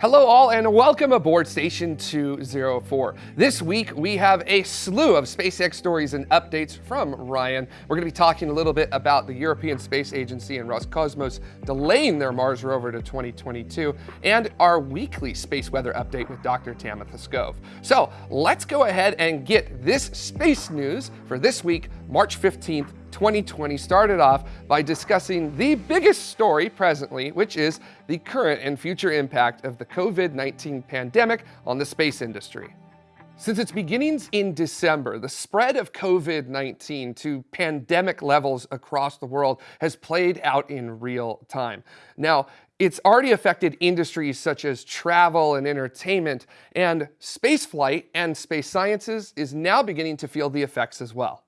Hello all and welcome aboard Station 204. This week we have a slew of SpaceX stories and updates from Ryan. We're going to be talking a little bit about the European Space Agency and Roscosmos delaying their Mars rover to 2022 and our weekly space weather update with Dr. Tamitha Skov. So let's go ahead and get this space news for this week, March 15th, 2020 started off by discussing the biggest story presently, which is the current and future impact of the COVID-19 pandemic on the space industry. Since its beginnings in December, the spread of COVID-19 to pandemic levels across the world has played out in real time. Now, it's already affected industries such as travel and entertainment, and spaceflight and space sciences is now beginning to feel the effects as well.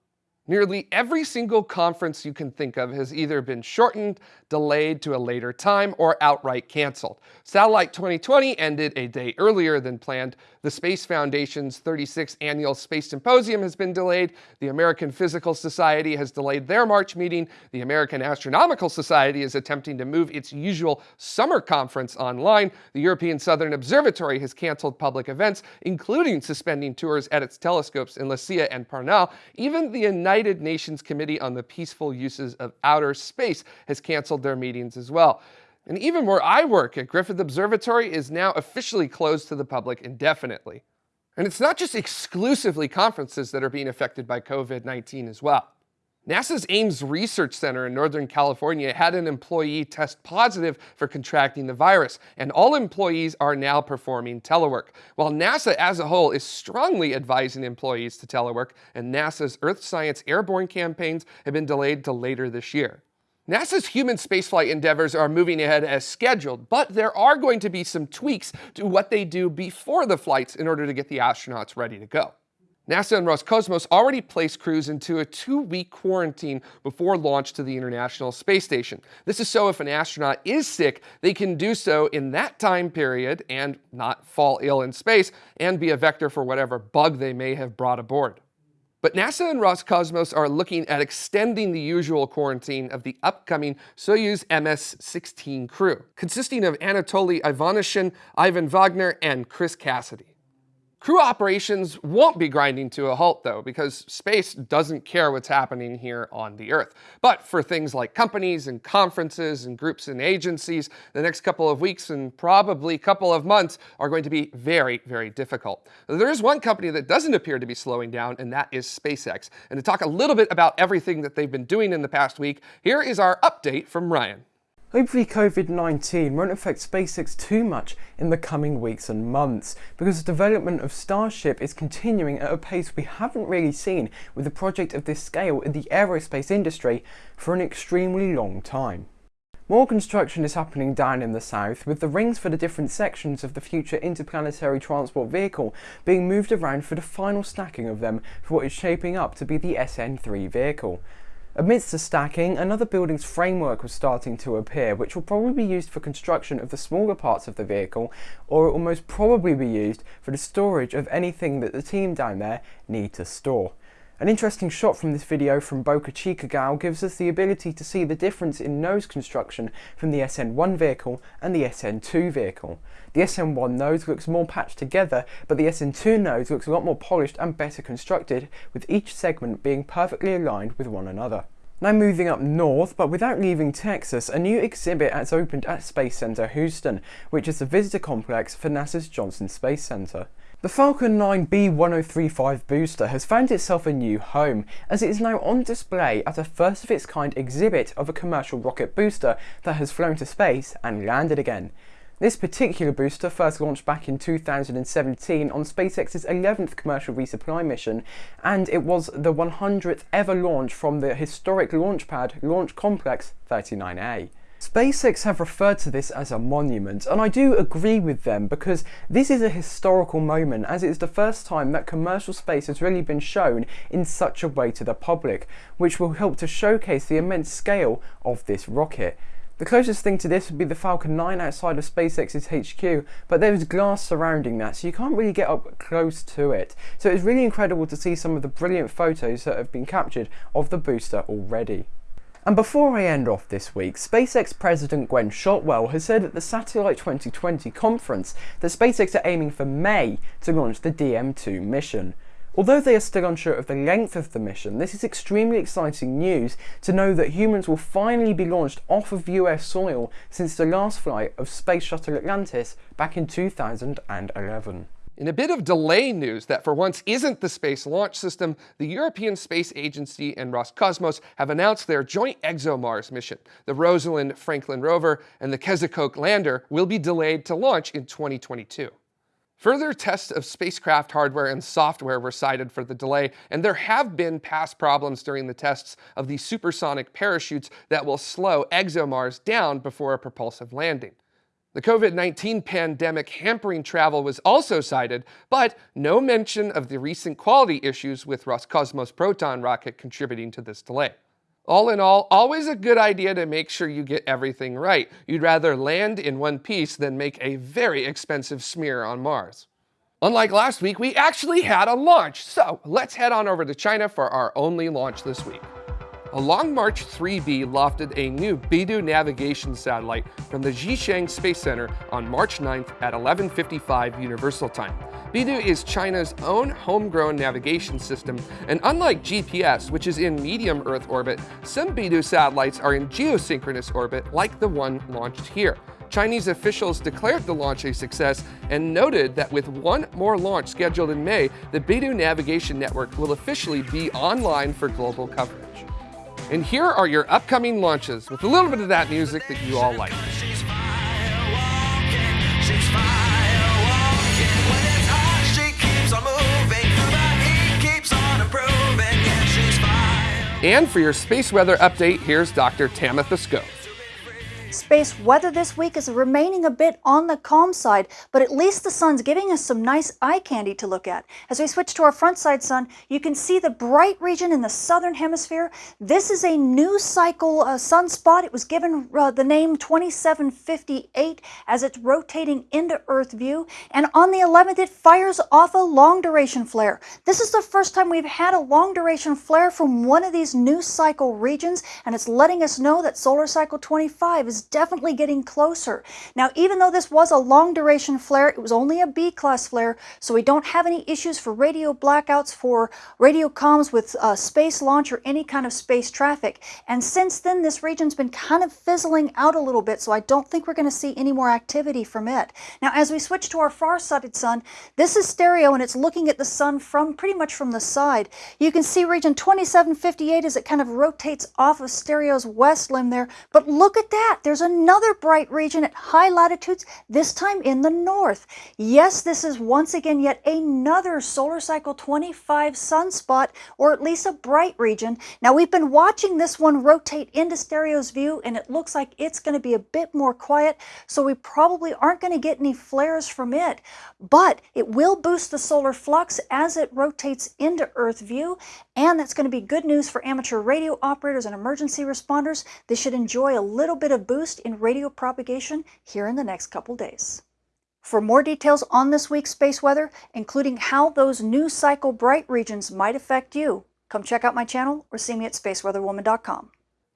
Nearly every single conference you can think of has either been shortened, delayed to a later time, or outright canceled. Satellite 2020 ended a day earlier than planned. The Space Foundation's 36th annual Space Symposium has been delayed. The American Physical Society has delayed their March meeting. The American Astronomical Society is attempting to move its usual summer conference online. The European Southern Observatory has canceled public events, including suspending tours at its telescopes in La Silla and Paranal. Even the United Nations Committee on the Peaceful Uses of Outer Space has canceled their meetings as well. And even where I work at Griffith Observatory is now officially closed to the public indefinitely. And it's not just exclusively conferences that are being affected by COVID-19 as well. NASA's Ames Research Center in Northern California had an employee test positive for contracting the virus, and all employees are now performing telework. While NASA as a whole is strongly advising employees to telework, and NASA's Earth Science Airborne campaigns have been delayed to later this year. NASA's human spaceflight endeavors are moving ahead as scheduled, but there are going to be some tweaks to what they do before the flights in order to get the astronauts ready to go. NASA and Roscosmos already placed crews into a two-week quarantine before launch to the International Space Station. This is so if an astronaut is sick, they can do so in that time period and not fall ill in space and be a vector for whatever bug they may have brought aboard. But NASA and Roscosmos are looking at extending the usual quarantine of the upcoming Soyuz MS-16 crew, consisting of Anatoly Ivanishin, Ivan Vagner, and Chris Cassidy. Crew operations won't be grinding to a halt though, because space doesn't care what's happening here on the Earth. But for things like companies and conferences and groups and agencies, the next couple of weeks and probably couple of months are going to be very, very difficult. There is one company that doesn't appear to be slowing down, and that is SpaceX. And to talk a little bit about everything that they've been doing in the past week, here is our update from Ryan. Hopefully COVID-19 won't affect SpaceX too much in the coming weeks and months, because the development of Starship is continuing at a pace we haven't really seen with a project of this scale in the aerospace industry for an extremely long time. More construction is happening down in the south, with the rings for the different sections of the future interplanetary transport vehicle being moved around for the final stacking of them for what is shaping up to be the SN3 vehicle. Amidst the stacking, another building's framework was starting to appear, which will probably be used for construction of the smaller parts of the vehicle, or it will most probably be used for the storage of anything that the team down there need to store. An interesting shot from this video from Boca Chica Gal gives us the ability to see the difference in nose construction from the SN1 vehicle and the SN2 vehicle. The SN1 nose looks more patched together, but the SN2 nose looks a lot more polished and better constructed, with each segment being perfectly aligned with one another. Now moving up north, but without leaving Texas, a new exhibit has opened at Space Center Houston, which is the visitor complex for NASA's Johnson Space Center. The Falcon 9 B1035 booster has found itself a new home, as it is now on display at a first of its kind exhibit of a commercial rocket booster that has flown to space and landed again. This particular booster first launched back in 2017 on SpaceX's 11th commercial resupply mission, and it was the 100th ever launch from the historic launch pad Launch Complex 39A. SpaceX have referred to this as a monument, and I do agree with them because this is a historical moment as it is the first time that commercial space has really been shown in such a way to the public, which will help to showcase the immense scale of this rocket. The closest thing to this would be the Falcon 9 outside of SpaceX's HQ, but there is glass surrounding that, so you can't really get up close to it. So it's really incredible to see some of the brilliant photos that have been captured of the booster already. And before I end off this week, SpaceX President Gwynne Shotwell has said at the Satellite 2020 conference that SpaceX are aiming for May to launch the DM2 mission. Although they are still unsure of the length of the mission, this is extremely exciting news to know that humans will finally be launched off of US soil since the last flight of Space Shuttle Atlantis back in 2011. In a bit of delay news that for once isn't the Space Launch System, the European Space Agency and Roscosmos have announced their joint ExoMars mission. The Rosalind Franklin rover and the Kazachok lander will be delayed to launch in 2022. Further tests of spacecraft hardware and software were cited for the delay, and there have been past problems during the tests of the supersonic parachutes that will slow ExoMars down before a propulsive landing. The COVID-19 pandemic hampering travel was also cited, but no mention of the recent quality issues with Roscosmos Proton rocket contributing to this delay. All in all, always a good idea to make sure you get everything right. You'd rather land in one piece than make a very expensive smear on Mars. Unlike last week, we actually had a launch, so let's head on over to China for our only launch this week. A Long March 3B lofted a new Beidou navigation satellite from the Xichang Space Center on March 9th at 11.55 Universal Time. Beidou is China's own homegrown navigation system, and unlike GPS, which is in medium Earth orbit, some Beidou satellites are in geosynchronous orbit like the one launched here. Chinese officials declared the launch a success and noted that with one more launch scheduled in May, the Beidou navigation network will officially be online for global coverage. And here are your upcoming launches with a little bit of that music that you all like. And for your space weather update, here's Dr. Tamitha Skov. Space weather this week is remaining a bit on the calm side, but at least the sun's giving us some nice eye candy to look at. As we switch to our front side sun, you can see the bright region in the southern hemisphere. This is a new cycle uh, sunspot. It was given uh, the name 2758 as it's rotating into Earth view. And on the 11th, it fires off a long duration flare. This is the first time we've had a long duration flare from one of these new cycle regions, and it's letting us know that solar cycle 25 is definitely getting closer. Now, even though this was a long duration flare, it was only a B-class flare, so we don't have any issues for radio blackouts for radio comms with uh, space launch or any kind of space traffic. And since then, this region's been kind of fizzling out a little bit, so I don't think we're going to see any more activity from it. Now, as we switch to our far-sighted sun, this is stereo and it's looking at the sun from pretty much from the side. You can see region 2758 as it kind of rotates off of stereo's west limb there, but look at that. There's another bright region at high latitudes, this time in the north. Yes, this is once again yet another solar cycle 25 sunspot, or at least a bright region. Now we've been watching this one rotate into stereo's view, and it looks like it's going to be a bit more quiet, so we probably aren't going to get any flares from it. But it will boost the solar flux as it rotates into Earth view, and that's going to be good news for amateur radio operators and emergency responders. They should enjoy a little bit of boost boost in radio propagation here in the next couple days. For more details on this week's space weather, including how those new cycle bright regions might affect you, come check out my channel or see me at spaceweatherwoman.com.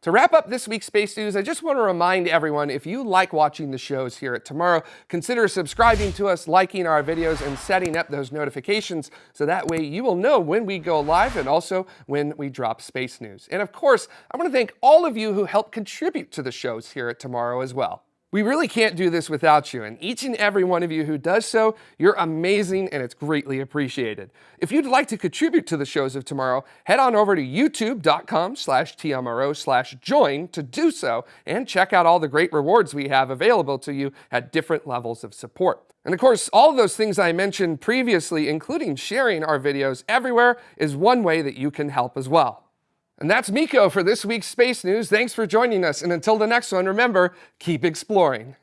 To wrap up this week's Space News, I just want to remind everyone, if you like watching the shows here at Tomorrow, consider subscribing to us, liking our videos, and setting up those notifications so that way you will know when we go live and also when we drop Space News. And of course, I want to thank all of you who help contribute to the shows here at Tomorrow as well. We really can't do this without you, and each and every one of you who does so, you're amazing and it's greatly appreciated. If you'd like to contribute to the shows of tomorrow, head on over to youtube.com slash tmro slash join to do so and check out all the great rewards we have available to you at different levels of support. And of course, all of those things I mentioned previously, including sharing our videos everywhere, is one way that you can help as well. And that's Miko for this week's Space News. Thanks for joining us. And until the next one, remember, keep exploring.